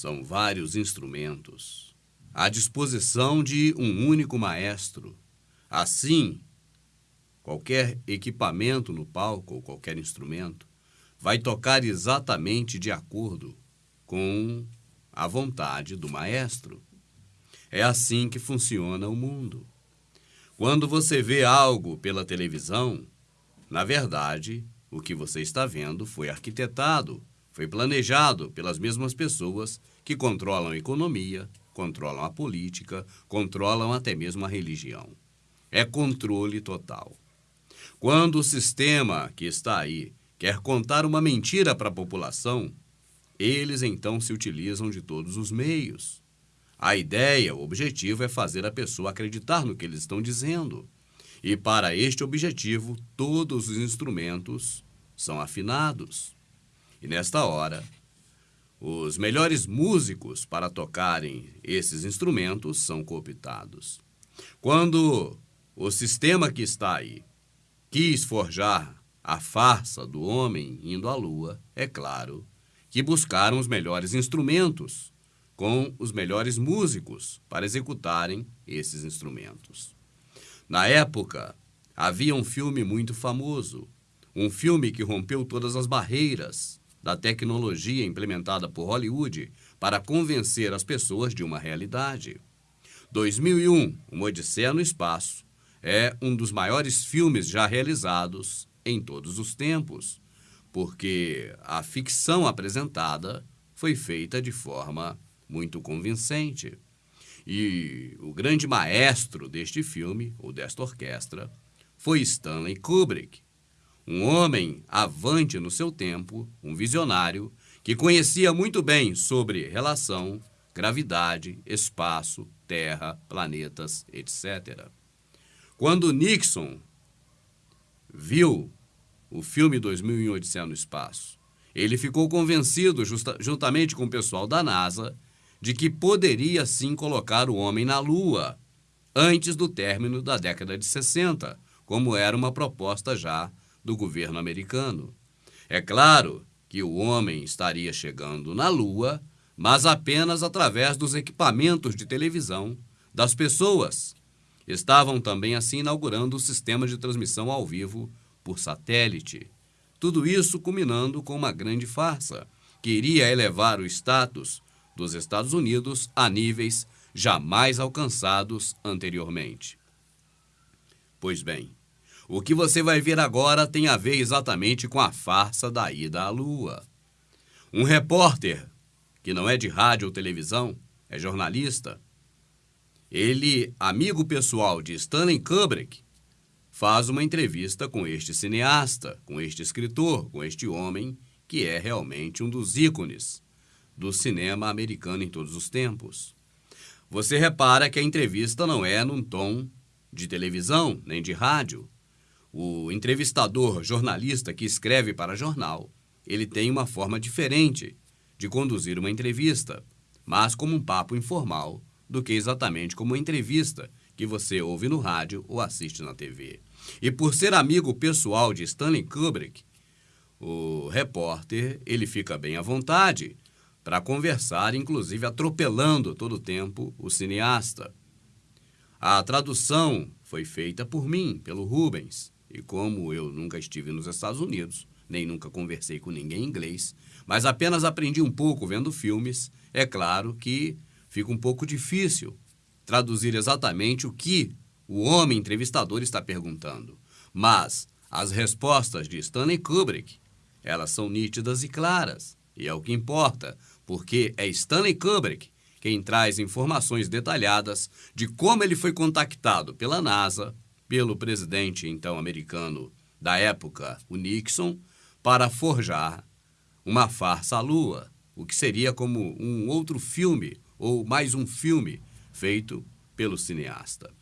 são vários instrumentos à disposição de um único maestro. Assim, qualquer equipamento no palco ou qualquer instrumento vai tocar exatamente de acordo com a vontade do maestro. É assim que funciona o mundo. Quando você vê algo pela televisão, na verdade, o que você está vendo foi arquitetado, foi planejado pelas mesmas pessoas que controlam a economia, controlam a política, controlam até mesmo a religião. É controle total. Quando o sistema que está aí quer contar uma mentira para a população, eles então se utilizam de todos os meios. A ideia, o objetivo é fazer a pessoa acreditar no que eles estão dizendo. E para este objetivo, todos os instrumentos são afinados. E nesta hora, os melhores músicos para tocarem esses instrumentos são cooptados. Quando o sistema que está aí quis forjar a farsa do homem indo à lua, é claro que buscaram os melhores instrumentos com os melhores músicos para executarem esses instrumentos. Na época, havia um filme muito famoso, um filme que rompeu todas as barreiras da tecnologia implementada por Hollywood para convencer as pessoas de uma realidade. 2001, Uma Odisseia no Espaço, é um dos maiores filmes já realizados em todos os tempos, porque a ficção apresentada foi feita de forma muito convincente. E o grande maestro deste filme, ou desta orquestra, foi Stanley Kubrick, um homem avante no seu tempo, um visionário, que conhecia muito bem sobre relação, gravidade, espaço, terra, planetas, etc. Quando Nixon viu o filme 2001 Odisseia no Espaço, ele ficou convencido, juntamente com o pessoal da NASA, de que poderia sim colocar o homem na Lua antes do término da década de 60, como era uma proposta já do governo americano. É claro que o homem estaria chegando na Lua, mas apenas através dos equipamentos de televisão das pessoas. Estavam também assim inaugurando o sistema de transmissão ao vivo por satélite. Tudo isso culminando com uma grande farsa, que iria elevar o status dos Estados Unidos a níveis jamais alcançados anteriormente. Pois bem, o que você vai ver agora tem a ver exatamente com a farsa da ida à Lua. Um repórter, que não é de rádio ou televisão, é jornalista, ele, amigo pessoal de Stanley Kubrick, faz uma entrevista com este cineasta, com este escritor, com este homem que é realmente um dos ícones do cinema americano em todos os tempos. Você repara que a entrevista não é num tom de televisão nem de rádio. O entrevistador, jornalista que escreve para jornal, ele tem uma forma diferente de conduzir uma entrevista, mas como um papo informal, do que exatamente como uma entrevista que você ouve no rádio ou assiste na TV. E por ser amigo pessoal de Stanley Kubrick, o repórter ele fica bem à vontade para conversar, inclusive atropelando todo o tempo o cineasta. A tradução foi feita por mim, pelo Rubens, e como eu nunca estive nos Estados Unidos, nem nunca conversei com ninguém em inglês, mas apenas aprendi um pouco vendo filmes, é claro que fica um pouco difícil traduzir exatamente o que o homem entrevistador está perguntando. Mas as respostas de Stanley Kubrick, elas são nítidas e claras, e é o que importa, porque é Stanley Kubrick quem traz informações detalhadas de como ele foi contactado pela NASA, pelo presidente então americano da época, o Nixon, para forjar uma farsa à Lua, o que seria como um outro filme ou mais um filme feito pelo cineasta.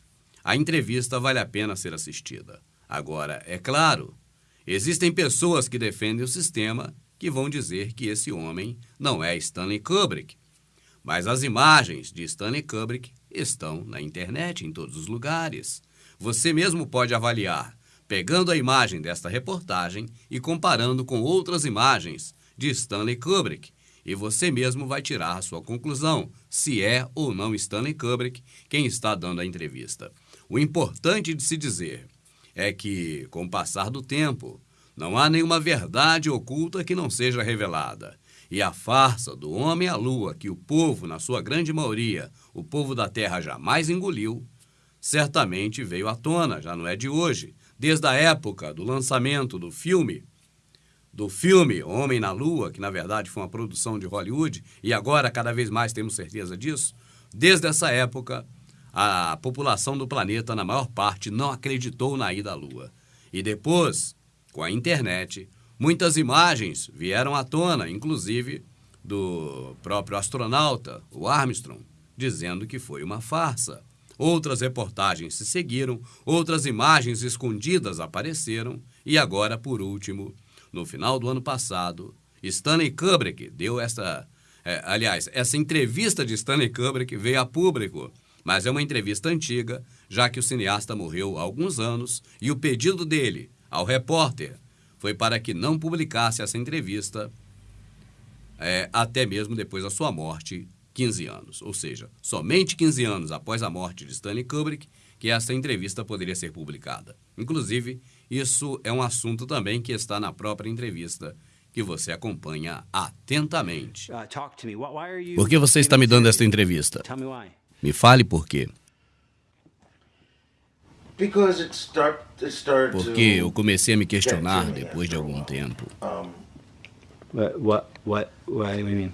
A entrevista vale a pena ser assistida. Agora, é claro, existem pessoas que defendem o sistema que vão dizer que esse homem não é Stanley Kubrick. Mas as imagens de Stanley Kubrick estão na internet, em todos os lugares. Você mesmo pode avaliar, pegando a imagem desta reportagem e comparando com outras imagens de Stanley Kubrick, e você mesmo vai tirar a sua conclusão, se é ou não Stanley Kubrick quem está dando a entrevista. O importante de se dizer é que, com o passar do tempo, não há nenhuma verdade oculta que não seja revelada. E a farsa do homem à lua, que o povo, na sua grande maioria, o povo da terra jamais engoliu, certamente veio à tona, já não é de hoje, desde a época do lançamento do filme do filme Homem na Lua, que na verdade foi uma produção de Hollywood, e agora cada vez mais temos certeza disso, desde essa época, a população do planeta, na maior parte, não acreditou na ida à Lua. E depois, com a internet, muitas imagens vieram à tona, inclusive do próprio astronauta, o Armstrong, dizendo que foi uma farsa. Outras reportagens se seguiram, outras imagens escondidas apareceram, e agora, por último, no final do ano passado, Stanley Kubrick deu essa. É, aliás, essa entrevista de Stanley Kubrick veio a público, mas é uma entrevista antiga, já que o cineasta morreu há alguns anos e o pedido dele ao repórter foi para que não publicasse essa entrevista é, até mesmo depois da sua morte, 15 anos. Ou seja, somente 15 anos após a morte de Stanley Kubrick que essa entrevista poderia ser publicada. Inclusive, isso é um assunto também que está na própria entrevista que você acompanha atentamente. Uh, por que você está me dando esta entrevista? Me fale por quê. Porque eu comecei a me questionar depois de algum tempo. What, what, what, what do you mean?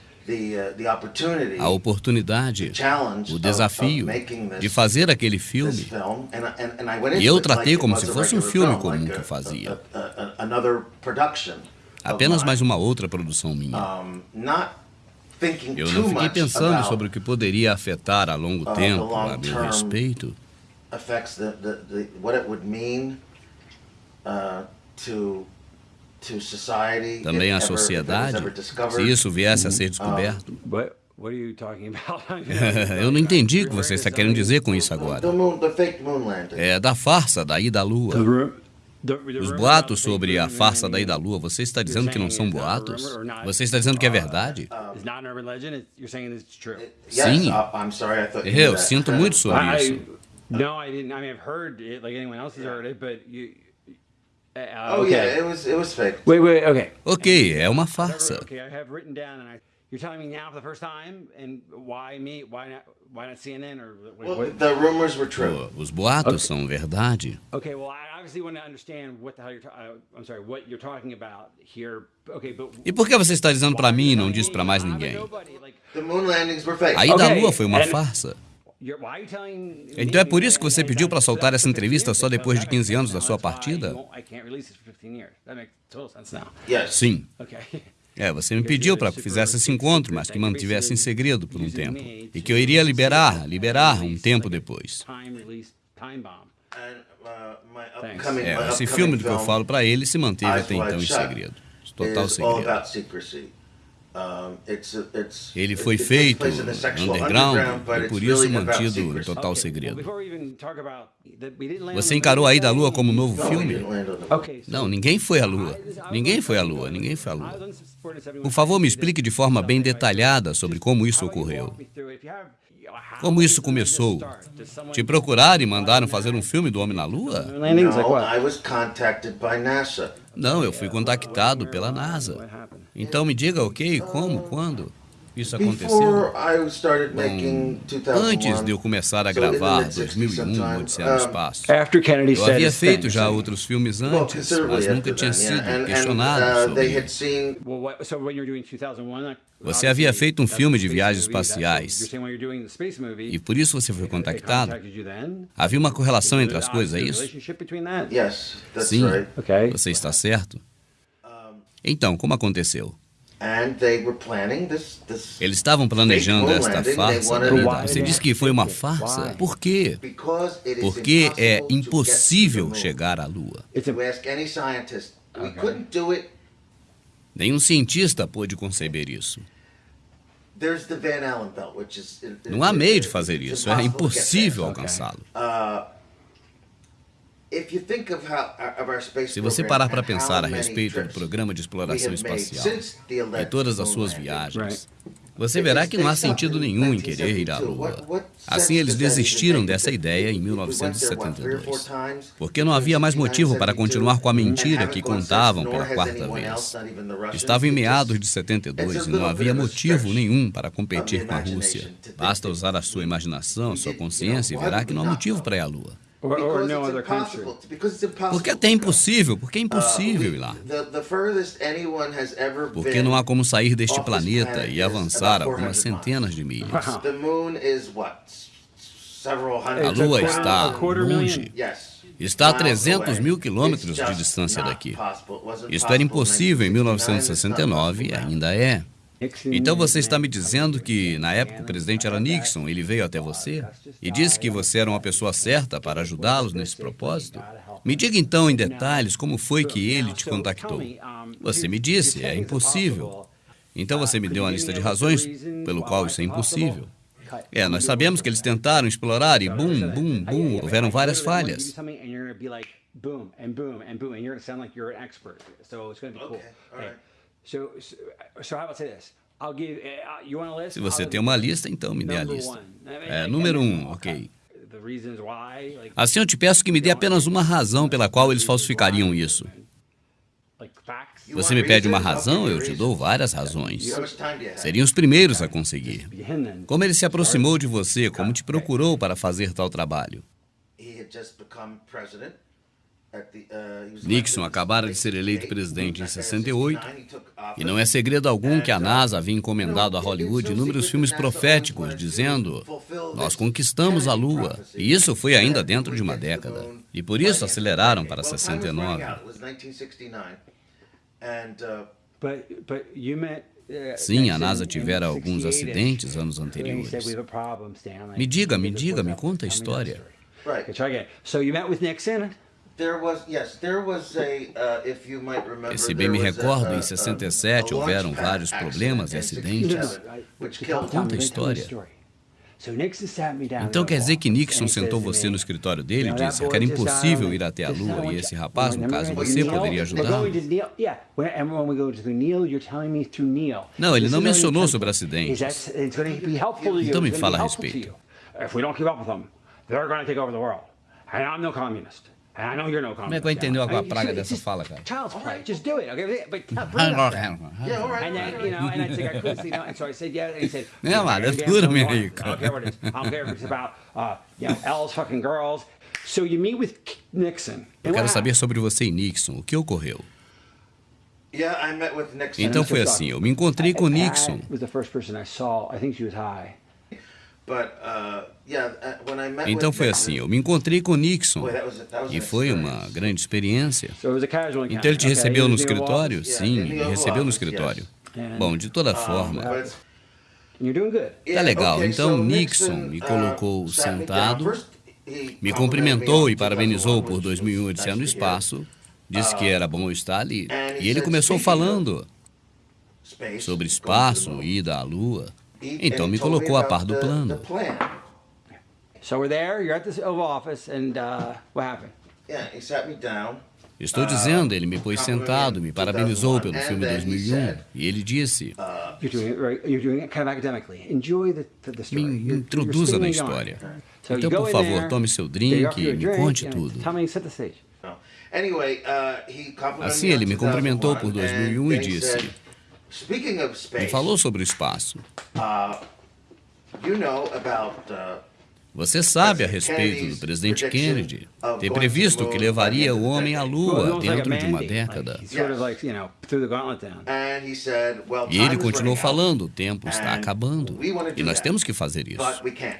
a oportunidade, o desafio de fazer aquele filme. E eu tratei como se fosse um filme comum que eu fazia. Apenas mais uma outra produção minha. Eu não fiquei pensando sobre o que poderia afetar a longo uh, tempo a meu respeito. Uh, Também a sociedade, se isso viesse a ser descoberto. Eu não entendi o que você está querendo dizer com isso agora. É da farsa da ida à Lua. Os boatos sobre a farsa da ida à lua, você está dizendo que não são boatos? Você está dizendo que é verdade? Sim. Eu sinto muito sobre isso. Ok, é uma farsa. You're telling me now for the first time, and why me? Why not? Why not CNN or? Well, the rumors were true. Os boatos okay. são verdade. Okay, well, I obviously want to understand what the hell you're. Uh, I'm sorry, what you're talking about here. Okay, but. E por que você está dizendo para mim e não diz para mais ninguém? The moon landings were fake. A ida à Lua foi uma farsa. Então é por isso que você pediu para soltar essa entrevista só depois de 15 anos da sua partida? Sim. É, você me pediu para que fizesse esse encontro, mas que mantivesse em segredo por um tempo. E que eu iria liberar, liberar um tempo depois. É, esse filme do que eu falo para ele se manteve até então em segredo. Total segredo. Ele foi feito underground e por isso mantido em total segredo. Você encarou a ida à Lua como um novo filme? Não, ninguém foi à Lua. Ninguém foi à Lua, ninguém foi à Lua. Por favor, me explique de forma bem detalhada sobre como isso ocorreu. Como isso começou? Te procuraram e mandaram fazer um filme do Homem na Lua? Não, eu fui contactado pela NASA. Então me diga, ok, como, quando? Isso aconteceu? Bom, antes de eu começar a gravar 2001, Odisseia no Espaço, eu havia feito já outros filmes antes, mas nunca tinha sido questionado sobre isso. Você havia feito um filme de viagens espaciais e por isso você foi contactado? Havia uma correlação entre as coisas, é isso? Sim, você está certo. Então, como aconteceu? And they were planning this, this Eles estavam planejando esta farsa. Você disse que foi uma farsa? Por quê? Porque é impossible to get to the impossível moon. chegar à Lua. It's You a, ask any scientist, we couldn't do it. Nenhum cientista pôde conceber isso. There's the Van Allen belt, which is it- Não há meio de fazer isso. É impossible to get impossível alcançá-lo. Se você parar para pensar a respeito do programa de exploração espacial e todas as suas viagens, você verá que não há sentido nenhum em querer ir à Lua. Assim, eles desistiram dessa ideia em 1972, porque não havia mais motivo para continuar com a mentira que contavam pela quarta vez. Estava em meados de 72 e não havia motivo nenhum para competir com a Rússia. Basta usar a sua imaginação, sua consciência e verá que não há motivo para ir à Lua. Or, or no other country. Porque até é impossível, porque é impossível ir lá. Porque não há como sair deste planeta e avançar algumas centenas de milhas. The moon is what? Several A. Lua está longe. Está a Miles 300 away. mil quilômetros de distância daqui. Isto era impossível em 1969, 1969 e ainda é. Então você está me dizendo que, na época, o presidente era Nixon, ele veio até você e disse que você era uma pessoa certa para ajudá-los nesse propósito? Me diga então em detalhes como foi que ele te contactou. Você me disse, é impossível. Então você me deu uma lista de razões pelo qual isso é impossível. É, nós sabemos que eles tentaram explorar e bum, bum, bum, houveram várias falhas. Boom and boom and boom, and you're to sound like you're an expert. So it's to be cool. Okay, all right. So, give. Uh? Se você tem uma lista, então me dê a lista. É, like, número then um, ok. Assim eu te peço que me dê apenas uma razão pela qual eles falsificariam isso. Você me pede uma razão, eu te dou várias razões. Seriam os primeiros a conseguir. Como ele se aproximou de você, como te procurou para fazer tal trabalho. Nixon acabara de ser eleito 68. presidente em In 68, 69, he took office. E não é segredo algum que a NASA havia encomendado a Hollywood inúmeros filmes proféticos, dizendo: Nós conquistamos a Lua. E isso foi ainda dentro de uma década. E por isso aceleraram para 69. It was 1969. And, uh, Sim, a NASA tivera alguns 68-ish. acidentes anos anteriores. Me diga, me diga, me conta a história. right. A, uh, if you might remember, E se bem me recordo, em a- 67 a houveram vários problemas e acidentes. 67, which Tell- killed tell me, Conta a história. Então quer dizer que Nixon sentou você no escritório dele e "You know, disse que era impossível ir até a Lua e esse rapaz, no caso você, poderia Neil. Não, ele não mencionou sobre acidentes. Então me fala a respeito. you. If we don't keep up with them, they're going to take over the world. And no I know you're no. Como é que eu entender Alan. a I mean, praga it's dessa just fala, cara? Child's play. Just do it, okay? But bring it up. Yeah, all right. And then, you know, and I said, I couldn't, you know, and so I said, yeah, and he said, Yeah, man, "Damn, that's good. You I don't care what it is. I don't care if it's about, uh, you know, L's fucking girls. So you meet with Nixon. Eu quero saber sobre você e Nixon. O que ocorreu? Yeah, I met with Nixon. Então foi assim, eu me encontrei com Nixon. was the first person I saw. I think she was high. Então with foi Nixon- assim, eu me encontrei com Nixon. E foi uma grande experiência. Então ele te recebeu no escritório? Sim, me recebeu no escritório. Bom, de toda Um, forma. Tá legal. Então Nixon me uh, colocou sentado, me cumprimentou me e parabenizou por 2001, 2001 which was Odisseia no. Espaço. Disse que era bom estar ali. E ele começou "Speaking of falando sobre espaço, moon." ida à Lua. Então me colocou a par do plano. the plan. So we're there. You're at this Oval Office, and uh, what happened? Yeah, he sat me down. Estou dizendo, ele me pôs sentado, me parabenizou pelo filme 2001. E ele disse: the me introduza na história. Então, por favor, tome seu drink e me conte tudo. Uh, Assim, ele me cumprimentou por 2001, 2001 e disse- said, Speaking of space, Me falou sobre espaço. you know about uh, Você sabe a respeito do presidente Kennedy ter previsto que levaria o homem à Lua dentro de uma década. E ele continuou falando: o tempo está acabando e nós temos que fazer isso.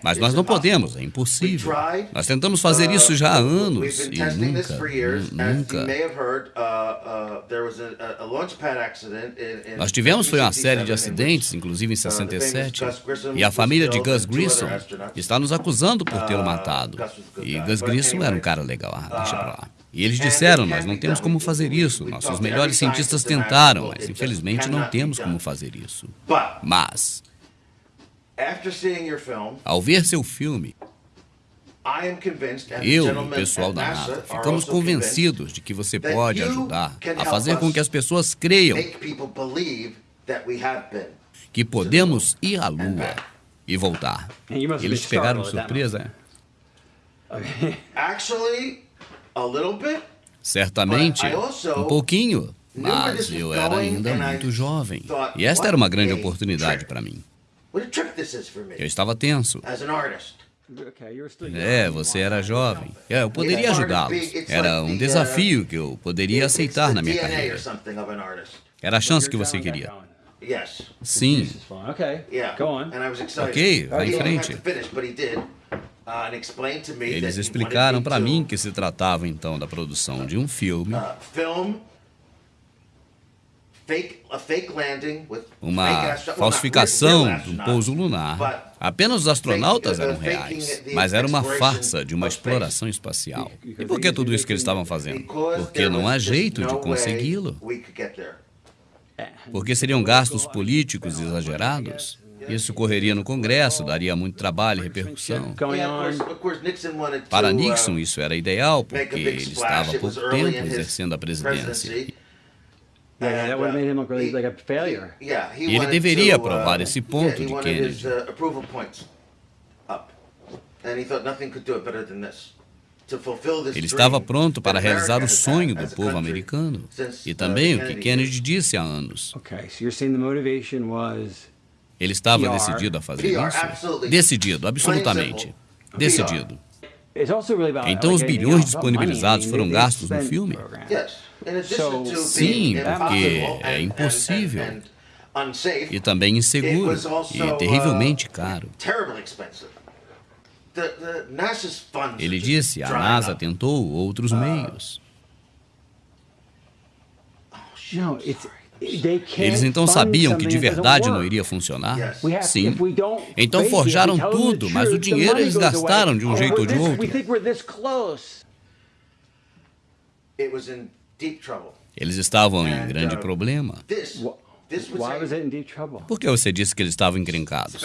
Mas nós não podemos, é impossível. Nós tentamos fazer isso já há anos e nunca, nunca. Nós tivemos foi uma série de acidentes, inclusive em 67, e a família de Gus Grissom está nos acusando por tê-lo matado. E Gus Grissom era um cara legal, ah, deixa pra lá. E eles disseram: Nós não temos como fazer isso. Nossos melhores cientistas tentaram, mas infelizmente não temos como fazer isso. Mas, ao ver seu filme, eu e o pessoal da NASA ficamos convencidos de que você pode ajudar a fazer com que as pessoas creiam que podemos ir à Lua e voltar. Eles pegaram de surpresa? Certamente, um pouquinho, mas eu era ainda muito jovem. E esta era uma grande oportunidade para mim. Eu estava tenso. É, você era jovem. É, eu poderia ajudá-los. Era um desafio que eu poderia aceitar na minha carreira. Era a chance que você queria. Sim. Ok, vá em frente. Eles explicaram para mim que se tratava então da produção de um filme uma falsificação de um pouso lunar. Apenas os astronautas eram reais, mas era uma farsa de uma exploração espacial. E por que tudo isso que eles estavam fazendo? Porque não há jeito de consegui-lo. Porque seriam gastos políticos exagerados. Isso correria no Congresso, daria muito trabalho e repercussão. Para Nixon, isso era ideal, porque ele estava há pouco tempo exercendo a presidência. E ele deveria aprovar esse ponto de Kennedy. Ele estava pronto para realizar o sonho do povo americano e também o que Kennedy disse há anos. Ele estava decidido a fazer isso? Decidido, absolutamente. Decidido. Então os bilhões disponibilizados foram gastos no filme? Sim, porque é impossível. E também inseguro e terrivelmente caro. Ele disse, a NASA tentou outros meios. Eles então sabiam que de verdade não iria funcionar? Sim. Então forjaram tudo, mas o dinheiro eles gastaram de um jeito ou de outro. Eles estavam em grande uh, problema. Por que você disse que eles estavam encrencados?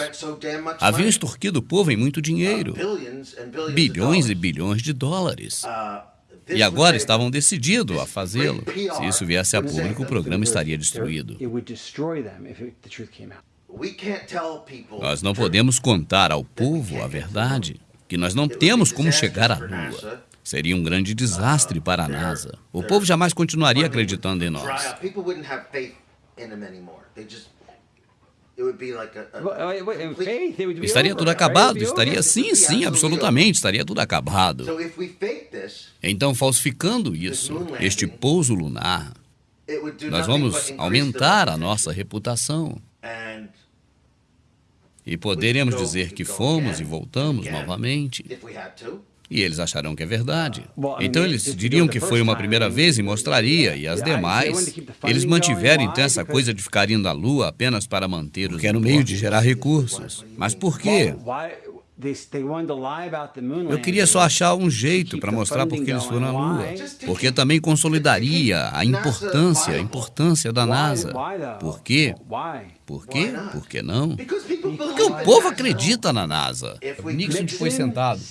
Haviam extorquido o povo em muito dinheiro. Uh, bilhões e bilhões de dólares. Uh, e agora estavam decididos a fazê-lo. Se isso viesse a público, o programa estaria destruído. Nós não podemos contar ao povo a verdade, que nós não temos como chegar à Lua. Seria um grande desastre para a NASA. O povo jamais continuaria acreditando em nós. Estaria tudo acabado, estaria sim, sim, absolutamente, estaria tudo acabado. Então, falsificando isso, este pouso lunar, nós vamos aumentar a nossa reputação. E poderemos dizer que fomos e voltamos novamente. E eles acharão que é verdade. Então eles diriam que foi uma primeira vez e mostraria, e as demais, eles mantiveram então essa coisa de ficar indo à Lua apenas para manter os. Que era no meio de gerar recursos. Mas por quê? Eu queria só achar um jeito para mostrar porque eles foram à Lua. Porque também consolidaria a importância, a importância da NASA. Por quê? Por quê? Por que não? Porque o povo acredita na NASA. Nixon foi sentado.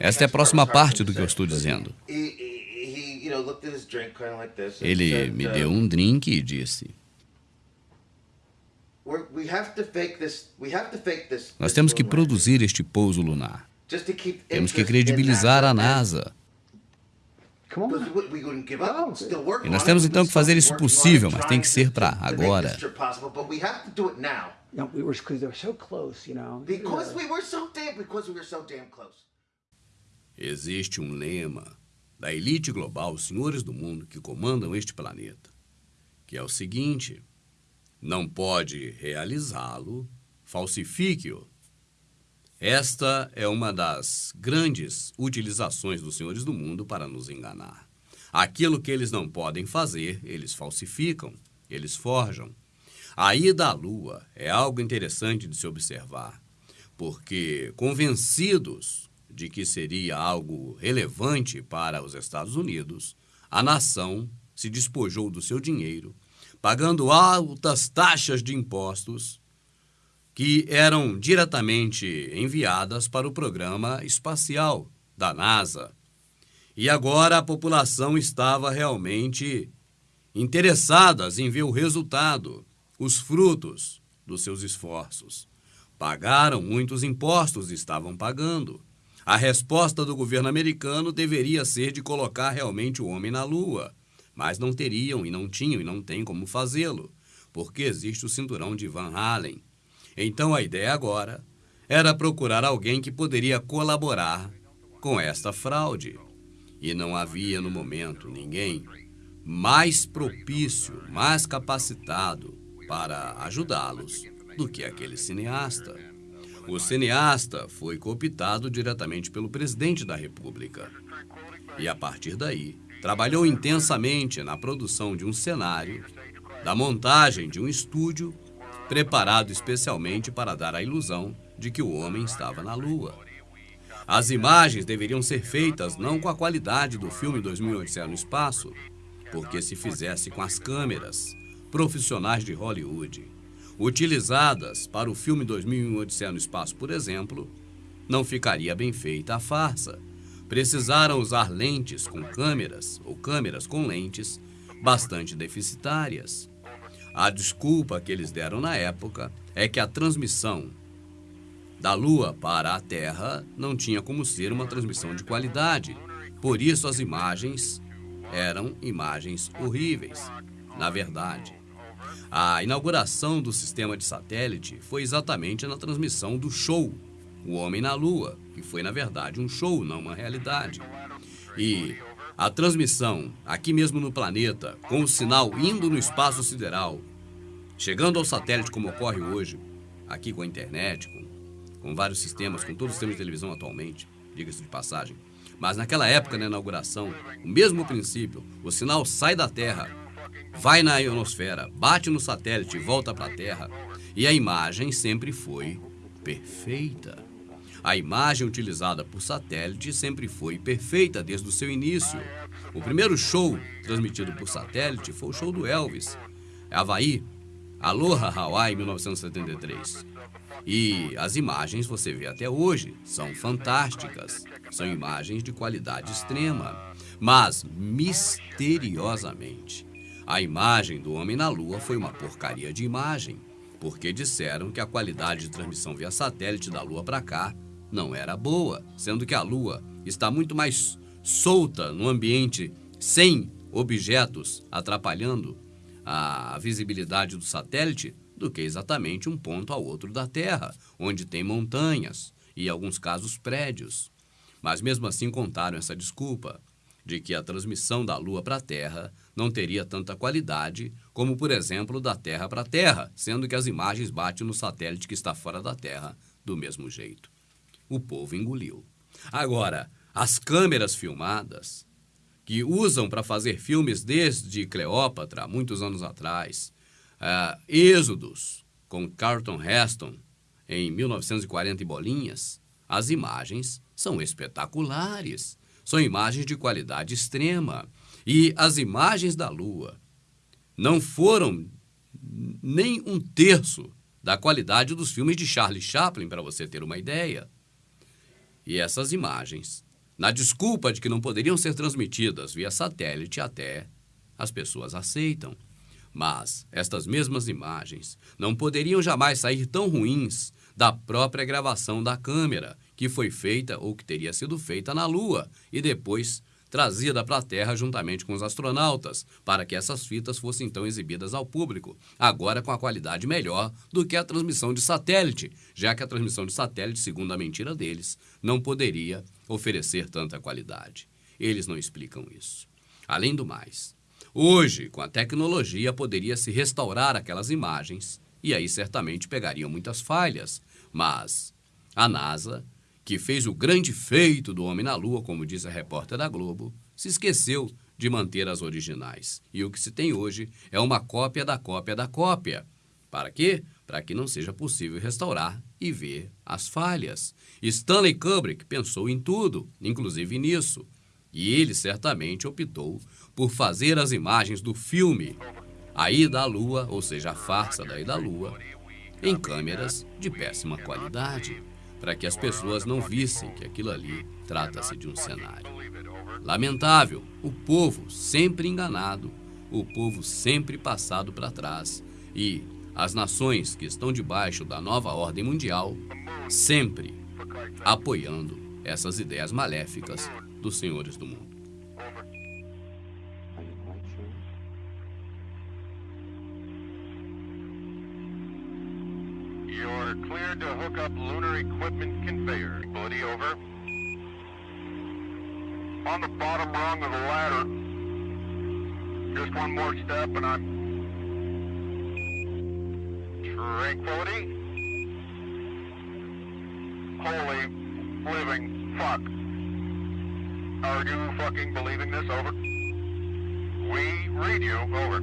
Esta é a próxima parte do que eu estou dizendo. Ele me deu um drink e disse: Nós temos que produzir este pouso lunar. Temos que credibilizar a NASA. E nós temos então que fazer isso possível, mas tem que ser para agora. You know, we were because they were so close, you know. Because we were so damn because we were so damn close. Existe um lema da elite global, os senhores do mundo que comandam este planeta, que é o seguinte: não pode realizá-lo, falsifique-o. Esta é uma das grandes utilizações dos senhores do mundo para nos enganar. Aquilo que eles não podem fazer, eles falsificam, eles forjam. A ida à Lua é algo interessante de se observar, porque, convencidos de que seria algo relevante para os Estados Unidos, a nação se despojou do seu dinheiro, pagando altas taxas de impostos que eram diretamente enviadas para o programa espacial da NASA. E agora a população estava realmente interessada em ver o resultado, os frutos dos seus esforços. Pagaram muitos impostos, estavam pagando. A resposta do governo americano deveria ser de colocar realmente o homem na Lua, mas não teriam e não tinham e não têm como fazê-lo, porque existe o cinturão de Van Halen então a ideia agora era procurar alguém que poderia colaborar com esta fraude. E não havia no momento ninguém mais propício, mais capacitado para ajudá-los do que aquele cineasta. O cineasta foi cooptado diretamente pelo presidente da República. E a partir daí, trabalhou intensamente na produção de um cenário, da montagem de um estúdio preparado especialmente para dar a ilusão de que o homem estava na Lua. As imagens deveriam ser feitas não com a qualidade do filme 2008 no Espaço, porque se fizesse com as câmeras profissionais de Hollywood, utilizadas para o filme 2001 Odisseia no Espaço, por exemplo, não ficaria bem feita a farsa. Precisaram usar lentes com câmeras ou câmeras com lentes bastante deficitárias. A desculpa que eles deram na época é que a transmissão da Lua para a Terra não tinha como ser uma transmissão de qualidade. Por isso as imagens eram imagens horríveis. Na verdade, a inauguração do sistema de satélite foi exatamente na transmissão do show O Homem na Lua, que foi na verdade um show, não uma realidade. E a transmissão aqui mesmo no planeta, com o sinal indo no espaço sideral, chegando ao satélite como ocorre hoje, aqui com a internet, com, com vários sistemas, com todos os sistemas de televisão atualmente, diga-se de passagem. Mas naquela época, na inauguração, o mesmo princípio, o sinal sai da Terra, vai na ionosfera, bate no satélite e volta para a Terra, e a imagem sempre foi perfeita. A imagem utilizada por satélite sempre foi perfeita desde o seu início. O primeiro show transmitido por satélite foi o show do Elvis, Havaí, Aloha Hawaii 1973. E as imagens você vê até hoje, são fantásticas. São imagens de qualidade extrema. Mas, misteriosamente, a imagem do homem na Lua foi uma porcaria de imagem, porque disseram que a qualidade de transmissão via satélite da Lua para cá não era boa, sendo que a Lua está muito mais solta no ambiente sem objetos atrapalhando a visibilidade do satélite do que exatamente um ponto ao outro da Terra, onde tem montanhas e, em alguns casos, prédios. Mas mesmo assim contaram essa desculpa de que a transmissão da Lua para a Terra não teria tanta qualidade como, por exemplo, da Terra para a Terra, sendo que as imagens batem no satélite que está fora da Terra do mesmo jeito o povo engoliu. Agora, as câmeras filmadas, que usam para fazer filmes desde Cleópatra, muitos anos atrás, uh, Êxodos, com Carlton Heston, em 1940 e bolinhas, as imagens são espetaculares. São imagens de qualidade extrema. E as imagens da Lua não foram nem um terço da qualidade dos filmes de Charlie Chaplin, para você ter uma ideia. E essas imagens, na desculpa de que não poderiam ser transmitidas via satélite até, as pessoas aceitam. Mas estas mesmas imagens não poderiam jamais sair tão ruins da própria gravação da câmera, que foi feita ou que teria sido feita na Lua e depois trazida para a Terra juntamente com os astronautas, para que essas fitas fossem então exibidas ao público, agora com a qualidade melhor do que a transmissão de satélite, já que a transmissão de satélite, segundo a mentira deles, não poderia oferecer tanta qualidade. Eles não explicam isso. Além do mais, hoje, com a tecnologia, poderia se restaurar aquelas imagens e aí certamente pegariam muitas falhas, mas a NASA que fez o grande feito do Homem na Lua, como diz a repórter da Globo, se esqueceu de manter as originais. E o que se tem hoje é uma cópia da cópia da cópia. Para quê? Para que não seja possível restaurar e ver as falhas. Stanley Kubrick pensou em tudo, inclusive nisso. E ele certamente optou por fazer as imagens do filme A Ida à Lua, ou seja, a farsa da Ida à Lua, em câmeras de péssima qualidade para que as pessoas não vissem que aquilo ali trata-se de um cenário. Lamentável, o povo sempre enganado, o povo sempre passado para trás e as nações que estão debaixo da nova ordem mundial sempre apoiando essas ideias maléficas dos senhores do mundo. Up lunar equipment conveyor. Ability over. On the bottom rung of the ladder. Just one more step and I'm... Tranquility. Holy living fuck. Are you fucking believing this? Over. We read you. Over.